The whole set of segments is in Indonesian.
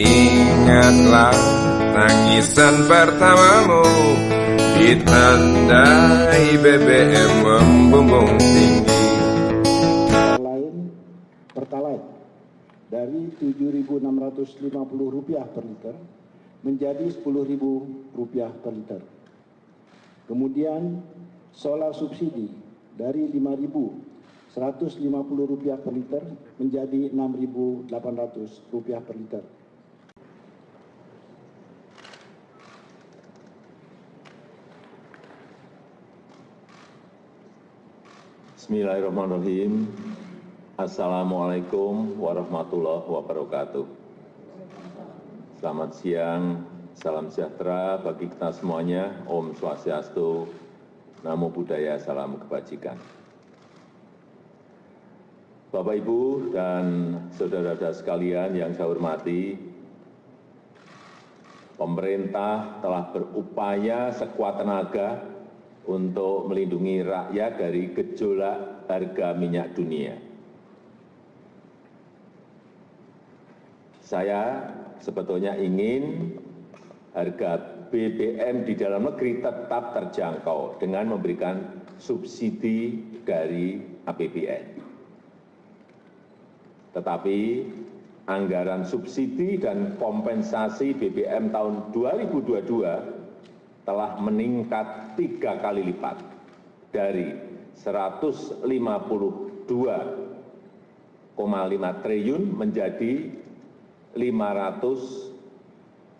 Ingatlah tangisan pertamamu Ditandai BBM membumbung tinggi lain Pertalite dari Rp7.650 per liter menjadi Rp10.000 per liter. Kemudian solar subsidi dari Rp5.150 per liter menjadi Rp6.800 per liter. Bismillahirrahmanirrahim. Assalamualaikum warahmatullahi wabarakatuh. Selamat siang, salam sejahtera bagi kita semuanya. Om Swastiastu, Namo Buddhaya, Salam Kebajikan. Bapak, Ibu, dan saudara-saudara sekalian yang saya hormati, pemerintah telah berupaya sekuat tenaga untuk melindungi rakyat dari gejolak harga minyak dunia. Saya sebetulnya ingin harga BBM di dalam negeri tetap terjangkau dengan memberikan subsidi dari APBN. Tetapi anggaran subsidi dan kompensasi BBM tahun 2022 telah meningkat tiga kali lipat dari rp satu ratus lima puluh dua lima triliun menjadi rp lima ratus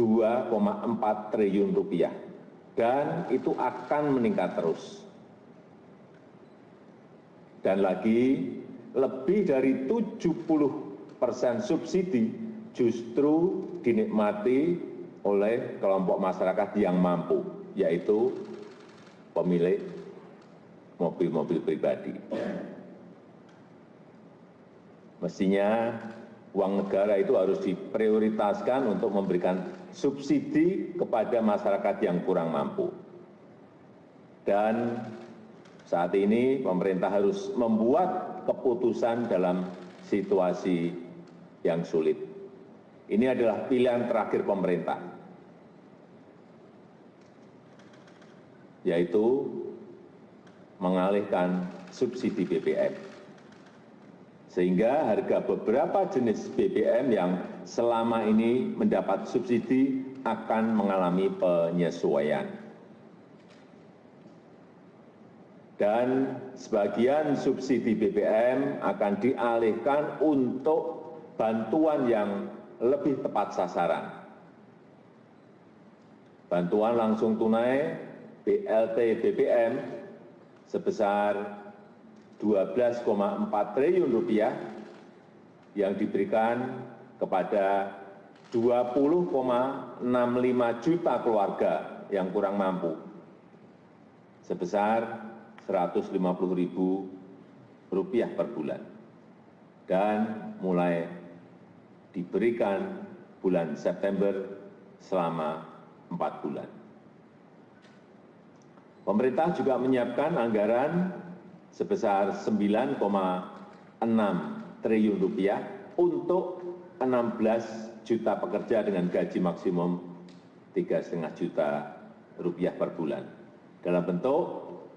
dua empat triliun rupiah dan itu akan meningkat terus. Dan lagi lebih dari 70 persen subsidi justru dinikmati oleh kelompok masyarakat yang mampu yaitu pemilik mobil-mobil pribadi. Mestinya uang negara itu harus diprioritaskan untuk memberikan subsidi kepada masyarakat yang kurang mampu. Dan saat ini pemerintah harus membuat keputusan dalam situasi yang sulit. Ini adalah pilihan terakhir pemerintah yaitu mengalihkan subsidi bbm sehingga harga beberapa jenis bbm yang selama ini mendapat subsidi akan mengalami penyesuaian. Dan sebagian subsidi bbm akan dialihkan untuk bantuan yang lebih tepat sasaran. Bantuan langsung tunai blt bbm sebesar rp 12,4 triliun rupiah yang diberikan kepada 20,65 juta keluarga yang kurang mampu sebesar rp 150 ribu rupiah per bulan dan mulai diberikan bulan September selama empat bulan. Pemerintah juga menyiapkan anggaran sebesar rp 9,6 triliun rupiah untuk 16 juta pekerja dengan gaji maksimum tiga lima juta rupiah per bulan dalam bentuk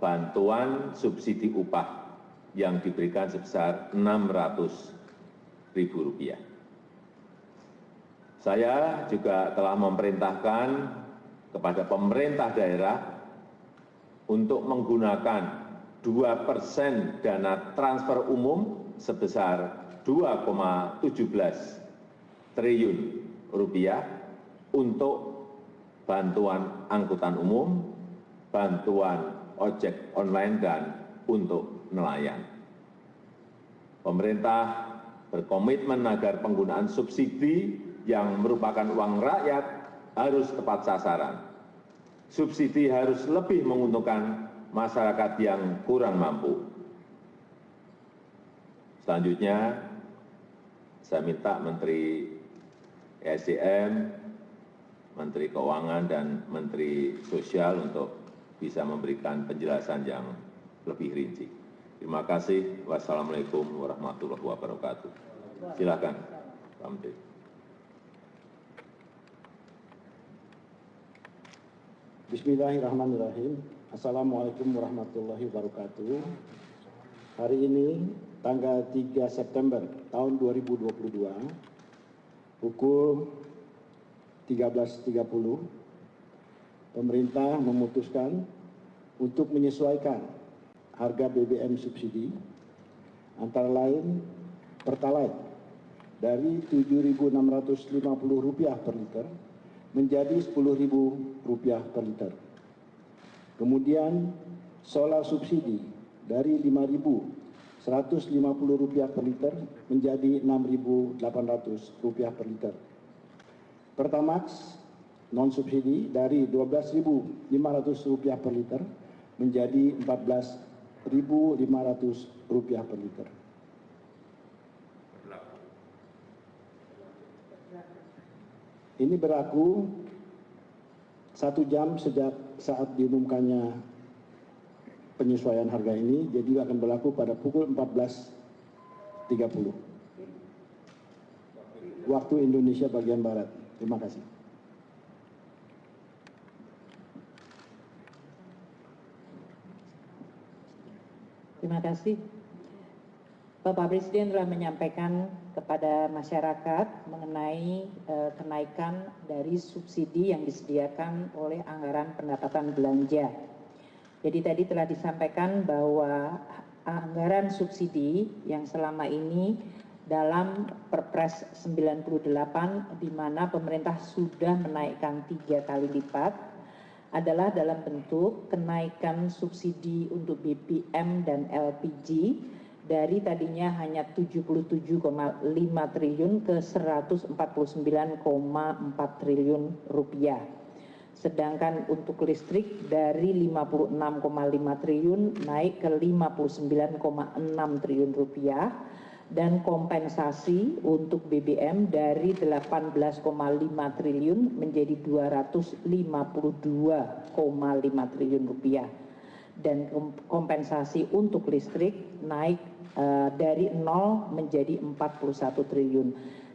bantuan subsidi upah yang diberikan sebesar 600 ribu rupiah. Saya juga telah memerintahkan kepada pemerintah daerah untuk menggunakan dua persen dana transfer umum sebesar dua tujuh belas triliun rupiah untuk bantuan angkutan umum, bantuan ojek online, dan untuk nelayan. Pemerintah berkomitmen agar penggunaan subsidi yang merupakan uang rakyat harus tepat sasaran subsidi harus lebih menguntungkan masyarakat yang kurang mampu. Selanjutnya, saya minta Menteri SDM, Menteri Keuangan, dan Menteri Sosial untuk bisa memberikan penjelasan yang lebih rinci. Terima kasih. Wassalamualaikum warahmatullahi wabarakatuh. Silakan, Pak Menteri. Bismillahirrahmanirrahim. Assalamualaikum warahmatullahi wabarakatuh. Hari ini tanggal 3 September tahun 2022 pukul 13.30 pemerintah memutuskan untuk menyesuaikan harga BBM subsidi antara lain Pertalite dari Rp7.650 per liter menjadi Rp10.000 per liter. Kemudian solar subsidi dari Rp5.150 per liter menjadi Rp6.800 per liter. Pertamax non subsidi dari Rp12.500 per liter menjadi Rp14.500 per liter. Ini berlaku satu jam sejak saat diumumkannya penyesuaian harga ini, jadi akan berlaku pada pukul 14.30 waktu Indonesia bagian Barat. Terima kasih. Terima kasih. Bapak Presiden telah menyampaikan kepada masyarakat mengenai eh, kenaikan dari subsidi yang disediakan oleh anggaran pendapatan belanja. Jadi tadi telah disampaikan bahwa anggaran subsidi yang selama ini dalam Perpres 98 di mana pemerintah sudah menaikkan tiga kali lipat adalah dalam bentuk kenaikan subsidi untuk BBM dan LPG dari tadinya hanya 77,5 triliun ke 149,4 triliun rupiah. Sedangkan untuk listrik dari 56,5 triliun naik ke 59,6 triliun rupiah dan kompensasi untuk BBM dari 18,5 triliun menjadi 252,5 triliun rupiah dan kompensasi untuk listrik naik dari 0 menjadi 41 triliun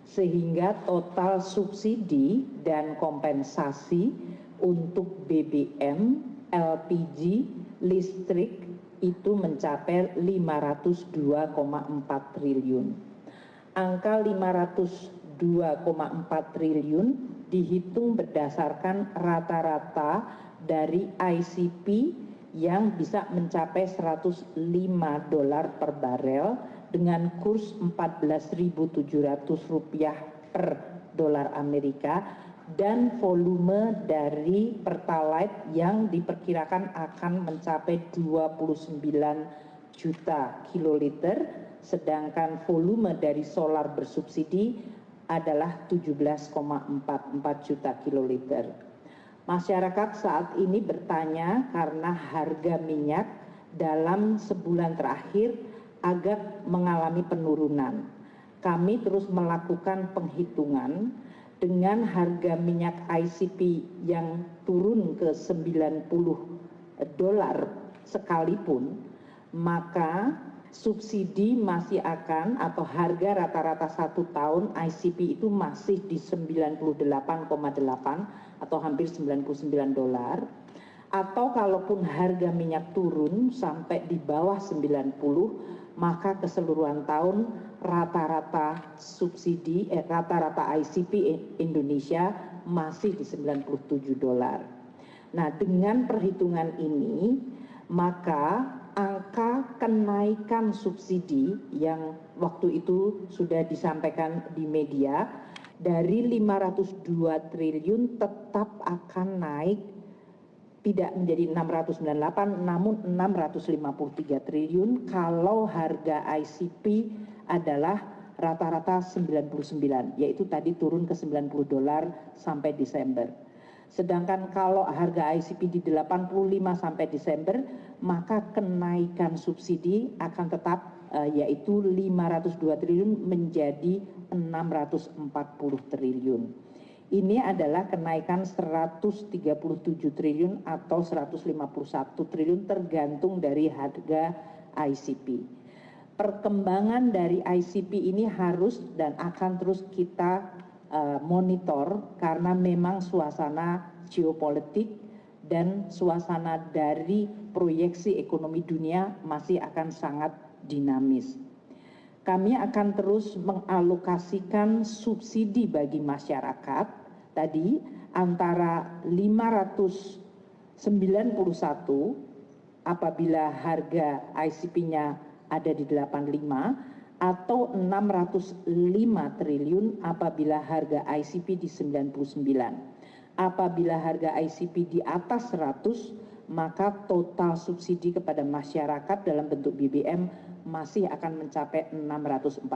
sehingga total subsidi dan kompensasi untuk BBM, LPG, listrik itu mencapai 502,4 triliun. Angka 502,4 triliun dihitung berdasarkan rata-rata dari ICP yang bisa mencapai 105 dolar per barel dengan kurs 14.700 rupiah per dolar Amerika dan volume dari Pertalite yang diperkirakan akan mencapai 29 juta kiloliter, sedangkan volume dari solar bersubsidi adalah 17,44 juta kiloliter. Masyarakat saat ini bertanya karena harga minyak dalam sebulan terakhir agak mengalami penurunan. Kami terus melakukan penghitungan dengan harga minyak ICP yang turun ke 90 dolar sekalipun, maka subsidi masih akan atau harga rata-rata satu tahun ICP itu masih di 98,8 atau hampir 99 dolar atau kalaupun harga minyak turun sampai di bawah 90 maka keseluruhan tahun rata-rata subsidi eh, rata-rata ICP Indonesia masih di 97 dolar. Nah, dengan perhitungan ini maka angka kenaikan subsidi yang waktu itu sudah disampaikan di media dari 502 triliun tetap akan naik tidak menjadi 698 namun 653 triliun kalau harga ICP adalah rata-rata 99 yaitu tadi turun ke 90 dolar sampai Desember. Sedangkan kalau harga ICP di 85 sampai Desember maka kenaikan subsidi akan tetap uh, yaitu 502 triliun menjadi 640 triliun. Ini adalah kenaikan 137 triliun atau 151 triliun tergantung dari harga ICP perkembangan dari ICP ini harus dan akan terus kita uh, monitor karena memang suasana geopolitik dan suasana dari proyeksi ekonomi dunia masih akan sangat dinamis. Kami akan terus mengalokasikan subsidi bagi masyarakat tadi antara 591 apabila harga ICP-nya ada di 85 atau 605 triliun apabila harga ICP di 99. Apabila harga ICP di atas 100, maka total subsidi kepada masyarakat dalam bentuk BBM masih akan mencapai 649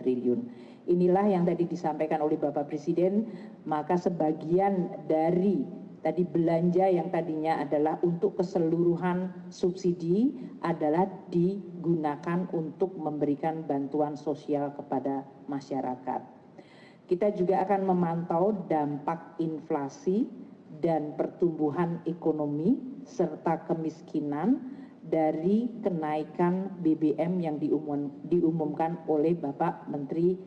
triliun. Inilah yang tadi disampaikan oleh Bapak Presiden, maka sebagian dari tadi belanja yang tadinya adalah untuk keseluruhan subsidi adalah digunakan untuk memberikan bantuan sosial kepada masyarakat. Kita juga akan memantau dampak inflasi dan pertumbuhan ekonomi serta kemiskinan dari kenaikan BBM yang diumum, diumumkan oleh Bapak Menteri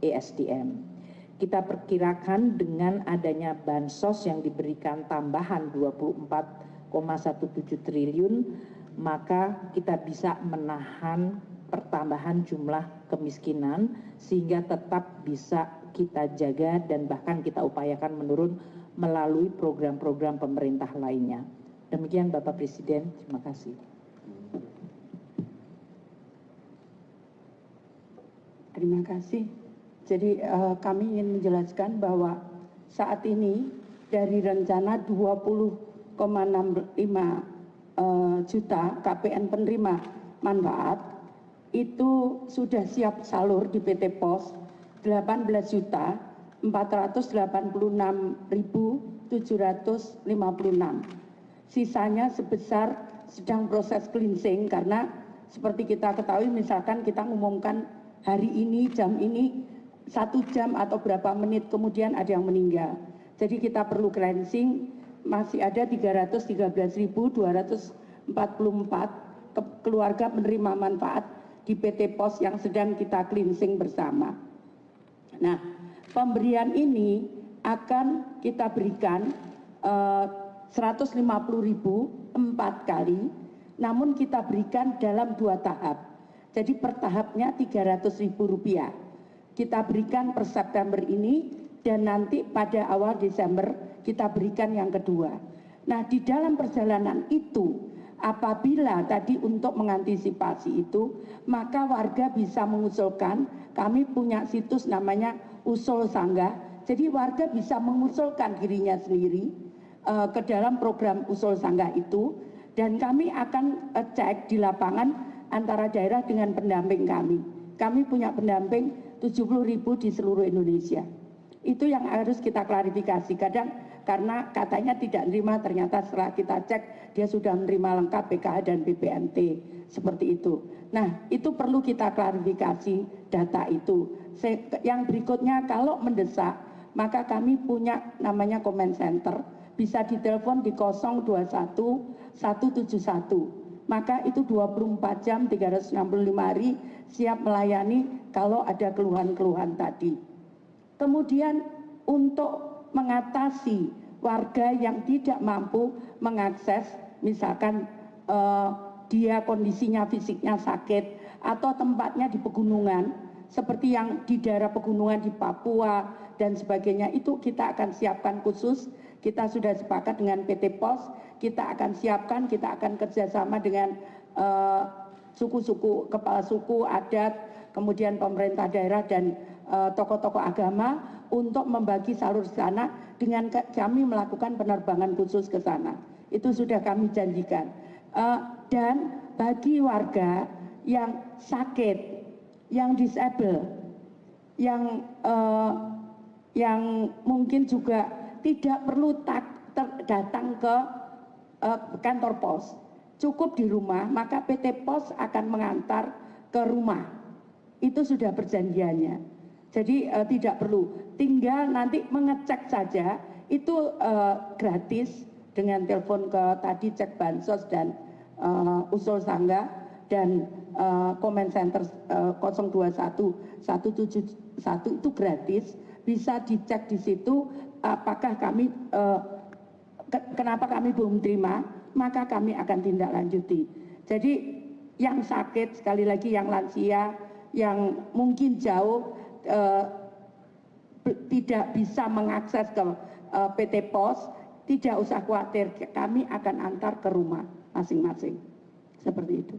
ESDM. Kita perkirakan dengan adanya bansos yang diberikan tambahan 24,17 triliun, maka kita bisa menahan pertambahan jumlah kemiskinan sehingga tetap bisa kita jaga dan bahkan kita upayakan menurun melalui program-program pemerintah lainnya. Demikian Bapak Presiden, terima kasih. Terima kasih. Jadi uh, kami ingin menjelaskan bahwa saat ini dari rencana 20,65 uh, juta KPN penerima manfaat itu sudah siap salur di PT POS 18 juta 486.756. Sisanya sebesar sedang proses cleansing karena seperti kita ketahui misalkan kita mengumumkan hari ini jam ini satu jam atau berapa menit kemudian ada yang meninggal. Jadi kita perlu cleansing masih ada 313.244 keluarga penerima manfaat di PT POS yang sedang kita cleansing bersama. Nah, pemberian ini akan kita berikan eh, 150.000 empat kali, namun kita berikan dalam dua tahap. Jadi per tahapnya Rp300.000. Kita berikan per September ini dan nanti pada awal Desember kita berikan yang kedua. Nah, di dalam perjalanan itu apabila tadi untuk mengantisipasi itu, maka warga bisa mengusulkan, kami punya situs namanya Usul Sangga. Jadi warga bisa mengusulkan dirinya sendiri uh, ke dalam program Usul Sangga itu dan kami akan cek di lapangan antara daerah dengan pendamping kami. Kami punya pendamping 70 ribu di seluruh Indonesia. Itu yang harus kita klarifikasi. Kadang karena katanya tidak menerima, ternyata setelah kita cek dia sudah menerima lengkap PKH dan BPNT. Seperti itu. Nah, itu perlu kita klarifikasi data itu. Yang berikutnya kalau mendesak, maka kami punya namanya comment center. Bisa ditelepon di 021 171 maka itu 24 jam 365 hari siap melayani kalau ada keluhan-keluhan tadi. Kemudian untuk mengatasi warga yang tidak mampu mengakses misalkan eh, dia kondisinya fisiknya sakit atau tempatnya di pegunungan seperti yang di daerah pegunungan di Papua dan sebagainya itu kita akan siapkan khusus kita sudah sepakat dengan PT POS kita akan siapkan, kita akan kerjasama dengan eh, suku-suku, kepala suku, adat, kemudian pemerintah daerah dan eh, tokoh-tokoh agama untuk membagi salur sana dengan kami melakukan penerbangan khusus ke sana. Itu sudah kami janjikan. Uh, dan bagi warga yang sakit, yang disable, yang mungkin juga tidak perlu tak, ter, datang ke uh, kantor pos, cukup di rumah, maka PT Pos akan mengantar ke rumah. Itu sudah perjanjiannya. Jadi uh, tidak perlu, tinggal nanti mengecek saja, itu uh, gratis dengan telepon ke tadi cek bansos dan uh, usul sangga dan uh, comment center uh, 021 171 itu gratis bisa dicek di situ apakah kami ke- kenapa kami belum terima, maka kami akan tindak lanjuti. Jadi yang sakit, sekali lagi yang lansia, yang mungkin jauh eh, tidak bisa mengakses ke eh, PT Pos, tidak usah khawatir, kami akan antar ke rumah masing-masing. Seperti itu.